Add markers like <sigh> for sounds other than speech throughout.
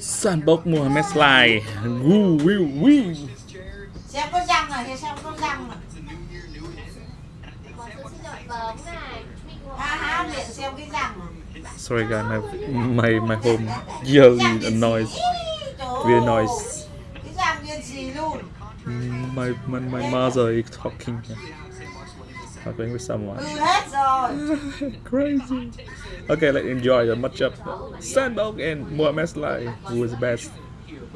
Sàn bốc Mohamed Slide Woo wee wee. Xem có răng rồi, xem có răng rồi. Sorry guys, my, my, my home yearly noise. Weird noise. My, my, my mother is talking talking with someone. <laughs> Crazy. Okay, let's enjoy the matchup. Sandbox and Mohamed Slide. Who is the best?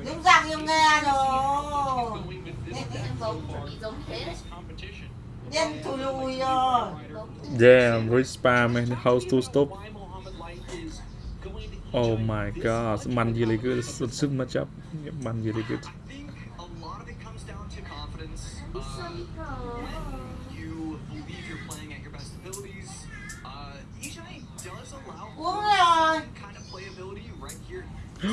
những răng em nghe rồi nhân thù lùi rồi Damn, rich spam and how to stop. Oh my god, man really good. It's a super matchup. Yeah, Man really good. Huh?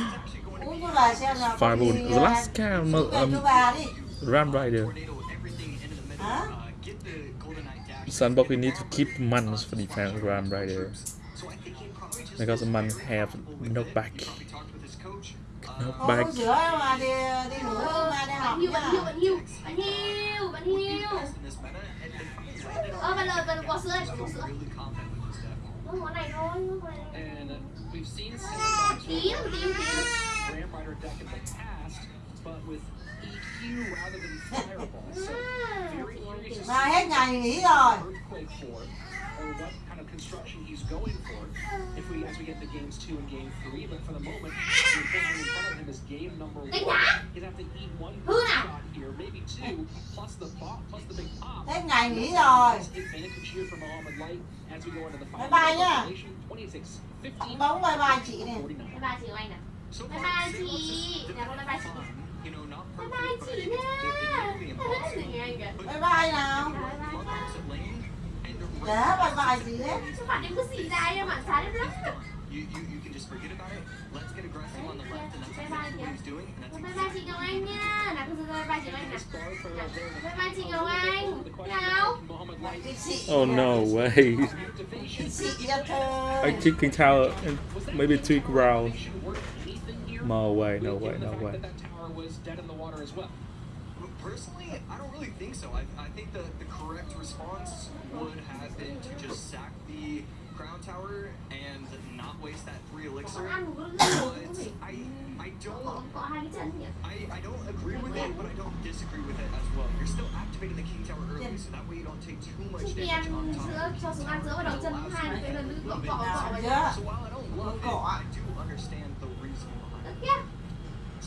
Uh, get the Golden Knight dash. Sandbox, we need to keep Mans for defense Ram Rider. So I think he probably just Because man have no back. probably talked with his coach. No Không back. uống rửa mà đi đi ngủ mà đi học Bạn hiu, bạn hiu, nha bạn hiu Bạn hiu, bạn hiu In this meta, and they probably landed on Ơ, bạn lời, bạn bỏ sữa đây, bỏ sữa này thôi, này. And we've seen Sandbox Tím, tím, tím Ram Rider deck in the past, but with EQ rather than fireball. So very curious hết ngày nghỉ rồi construction he's going for. If we as we get to games two and game three, but for the moment, the opponent in front of him is game number one. He'd have to eat one shot here, maybe two, plus the pop, plus the big pop. hết ngày nghỉ rồi Advantage here for Mohamed Light as we go into the Bye final. bye nhá. 26, 15, bóng bye bye chị này 49. Bye bye chị anh So Bye bye chị. Dạ, bye bye chị. Bye bye chị nha the bye bye nào Bye bye Love bye opposite lane, and the để bye bye chị đấy Các bạn em cứ xì ra em bạn trái lắm You, you, you can just forget about it. Let's get aggressive on the left, and that's exactly what he's doing. Bye bye chị Ngọc Anh nha Nào cứ bye bye chị Ngọc Anh nào Bye bye chị Ngọc Anh Nào Mohamed Light chị chị Oh no way. activation. chị cho thơ I kicking tower and maybe two ground. Should work. No way, no way, no way. That that tower was dead in the water as well. Personally, I don't really think so. I, I think the, the correct response would have been to just sack the crown tower and not waste that free Còn elixir. But bữa nữa gì I I don't có hai cái chân nhỉ I, I don't agree with it, but I don't disagree with it as well. You're still activating the king tower early, so that way you don't take too much damage on top. So while I don't love it, I do understand the reason behind Đất it.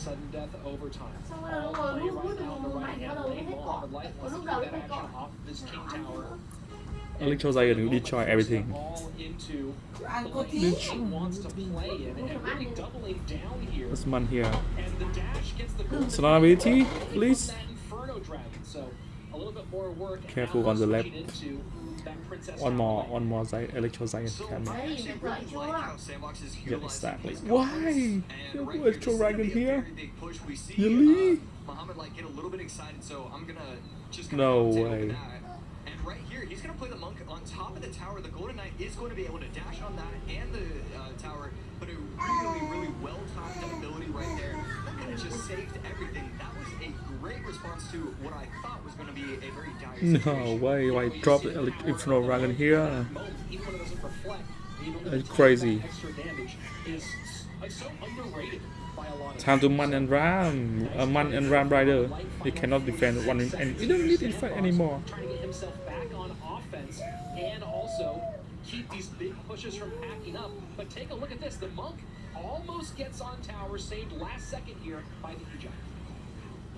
Kia Sudden death overtime. Xong rồi nó All ngồi play rút right now on the right hand đầu lane. hết cọ Mohamed Light Còn wants to đầu that action off this king tower. Electro Giant will destroy everything. All into ăn the cô lane tí he wants to play in and really doubling down here. There's man here. And the dash gets the please. Dragon. So a little bit more work. Careful on the left. switching into that Princess One more, Starlight. one more Giant, Electro Giant So coming. I Đấy, actually mình đợi really like how Sandbox is Yeah, exactly. Why? confidence. You And right Electro here, this gonna Dragon be a here? very big push. Really? uh, like get a little bit excited, so I'm gonna just No way. And right here, he's gonna play the monk on top of the tower. The Golden Knight is going to be able to dash on that and the uh, tower, but a really, really well timed ability right there. That could have just saved everything. That was a great response to what I thought was going to be a very dire No way, why drop the Elec- Inferno Dragon here? Moment, even when it doesn't reflect, even though That's the crazy. extra damage is s- so underrated by a lot Time to Man and Ram. Uh, man and Ram Rider. He cannot defend one and he don't need to defend anymore. trying to get himself back on offense and also keep these big pushes from packing up. But take a look at this. The monk almost gets on tower, saved last second here by the Eject.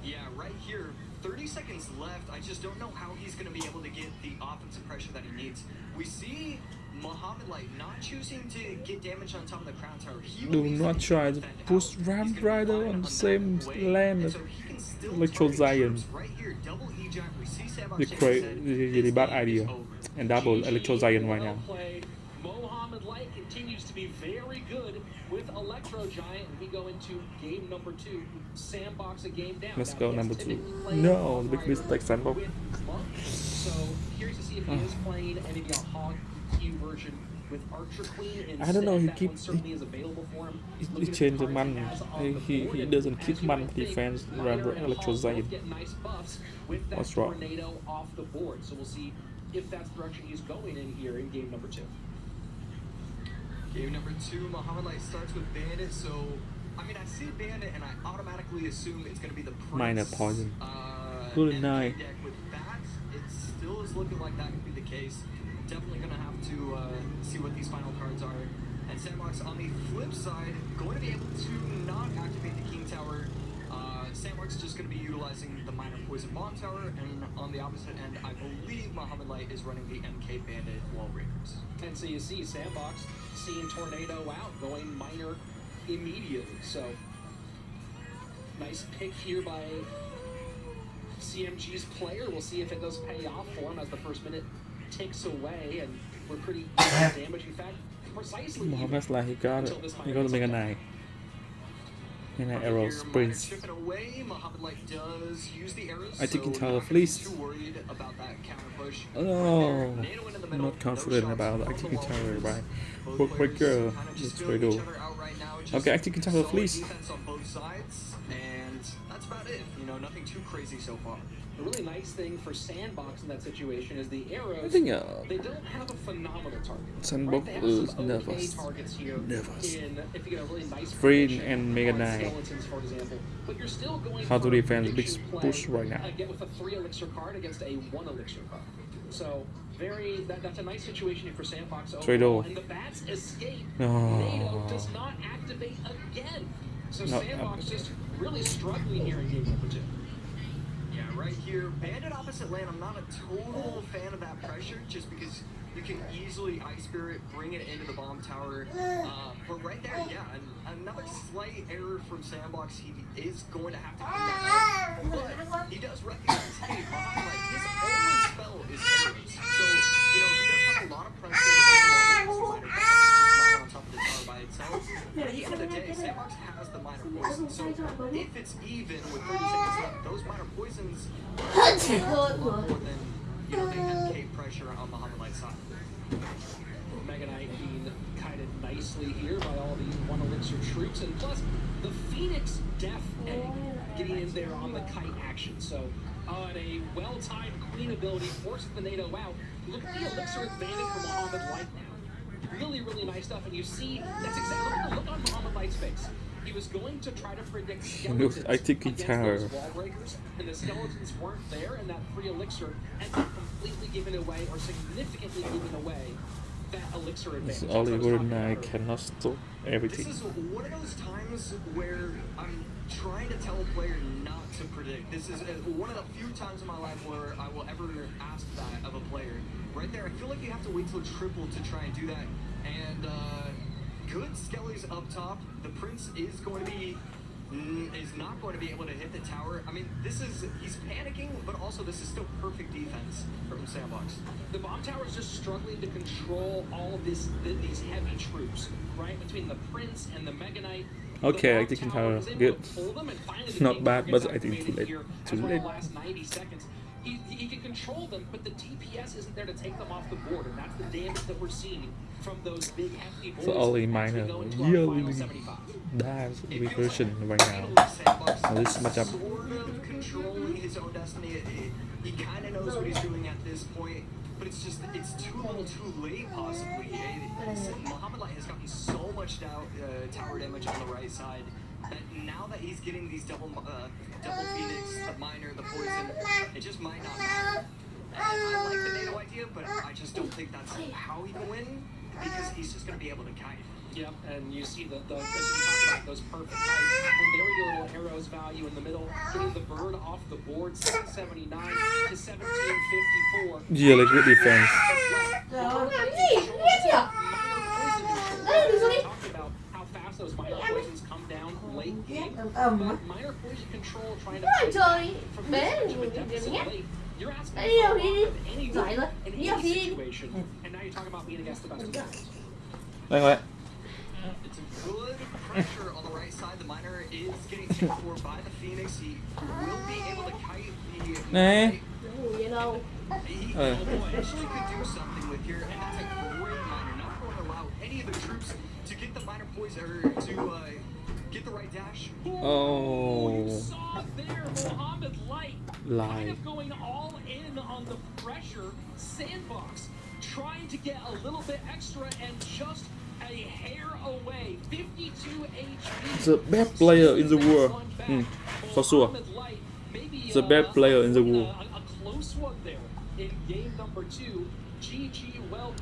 Yeah, right here. 30 seconds left. I just don't know how he's going to be able to get the offensive pressure that he needs. We see Muhammad Light not choosing to get damage on top of the crown tower. He Do not try to push out. Ram Rider rely on the same way, lane as so he can still Electro target Giant. troops Right here, double eject. We see Sandbox The shaking cra- his really bad idea. over. And double GG, Electro Giant right well now. played. Light continues to be very good with Electro Giant. And we go into game number two. Sandbox a game down. Let's Now, go number two. No, the big Rider mistake, Sandbox. So curious to see if he ah. is playing maybe a Hog EQ version with Archer Queen instead. I don't know, he keeps keep- one certainly is available for him. He, Look he the changed the man. He, he, he doesn't as keep man would think, defense Miner around and Hall both Electrozite. get nice buffs with that What's wrong? tornado off the board. So we'll see if that's the direction he's going in here in game number two. Game number two, Muhammad Light starts with Bandit, so I mean I see Bandit and I automatically assume it's gonna be the Prince. Miner poison. Uh, Good MK night. deck with that. It still is looking like that could be the case. Definitely gonna have to uh, see what these final cards are. And Sandbox on the flip side, going to be able to not activate the King Tower. Is just going to be utilizing the Miner Poison Bomb Tower, and on the opposite end, I believe Muhammad Light is running the MK Bandit Wall Breakers. And so you see Sandbox seeing Tornado out, going miner immediately. So nice pick here by CMG's player. We'll see if it does pay off for him as the first minute ticks away, and we're pretty damage. In fact, precisely even. Mohammed's like he got it. He got the Mega Knight. Use the arrows. I think so he tower not fleece. Too worried about that counter push. Oh, NATO into the middle, not confident about from the tower, wall right? Both Work players breaker, kinda just let's feeling try each to- other right Okay, tower, solid please. defense on and that's about it. You know, nothing too crazy so far. The really nice thing for Sandbox in that situation is the arrows. I think They don't have a phenomenal target. Sandbox right? Is some okay nervous. targets here. Nervous. In, if you get a really nice Free and Mega Knight. For example. But you're still going How to defend big push right now. get with a three elixir card against a one elixir card. So very that, that's a nice situation for Sandbox Trade off. And the bats escape. No. NATO does not activate again. So No, Sandbox just really struggling here in game number two. Right here, Bandit opposite lane. I'm not a total fan of that pressure, just because you can easily Ice Spirit, bring it into the bomb tower. Uh, but right there, yeah, an, another slight error from Sandbox. He is going to have to that up. But he does recognize, hey, like, his only spell is arrows. So, you know, he does have a lot of pressure in the bottom wall. Miner Dex, just miner on top of the tower by itself. But at the end of the day, Sandbox has the miner poison. So if it's even with 30 seconds left, those miner poisons are more than, you know, the MK pressure on Muhammad Light's side. Mega Knight being guided nicely here by all the one elixir troops, and plus the Phoenix Death Egg getting in there on the kite action. So on a well-timed Queen ability, forces the NATO out. Look at the elixir advantage for Muhammad Light now. Really, really nice stuff, and you see that's exactly look, look on Muhammad Light's face. He was going to try to predict <laughs> skeletons I think against tower. those wall breakers, and the skeletons weren't there, and that free elixir ended up completely giving away, or significantly giving away, that elixir This advantage. only That's what I was Golden talking Knight about cannot stop everything. This is one of those times where I'm trying to tell a player not to predict. This is uh, one of the few times in my life where I will ever ask that of a player. Right there, I feel like you have to wait till triple to try and do that. And uh, good Skelly's up top. The Prince is going to be mm, is not going to be able to hit the tower. I mean, this is he's panicking, but also this is still perfect defense from Sandbox. The bomb tower is just struggling to control all of this, th- these heavy troops, right? Between the Prince and the Mega Knight. Okay, I think tower tower, good. to pull them, and finally the Not bad, but I think too late. Too late. The last 90 seconds. He, he can control them, but the DPS isn't there to take them off the board, and that's the damage that we're seeing from those big hefty boys. So only as we minor go into our final yearly 75. dives It feels reversion like right finally now. Sandbox Now this is matchup. Sort of controlling his own destiny. It- it- he kind of knows what he's doing at this point, but it's just it's too little, too late. Possibly. It- it's- Muhammad Light has gotten so much down, uh, tower damage on the right side that <laughs> now that he's getting these double uh, double phoenix, the miner, the poison, it just might not matter. And I like the NATO idea, but I just don't think that's how he can win because he's just going to be able to kite. Yep, and you see the, the as you about those perfect heights, and there we go, little arrows value in the middle, getting the bird off the board, 779 to 1754. Yearly good defense. Rồi. Làm gì? Biết nhỉ? Đây, đi xuống đi. Talked about how fast those miner poisons come down late game. Ầm ầm á. But miner poison control trying to Đúng rồi, trời. Bé this rồi, deficit đừng nhé. late. You're asking Đi đâu, đi đi. for rồi. Đi đâu, đi đi. situation, and now you're talking about being against the best of the best. Đây rồi. It's a good pressure on the right side. The miner is getting taken <laughs> for by the Phoenix. He will be able to kite the. Nè. Ngủ vậy đâu. He Ờ. potentially could do something with here, and that's a great miner. Not going any of the troops to get the miner poison or to uh, get the right dash. Oh, you saw there Mohammed Light Light. kind of going all in on the pressure. Sandbox trying to get a little bit extra and just a hair away. 52 HP. The best player in the Next world. Mm, for sure. Light, maybe, The best uh, player in the a- world. A, a close one there in game number two. GG, well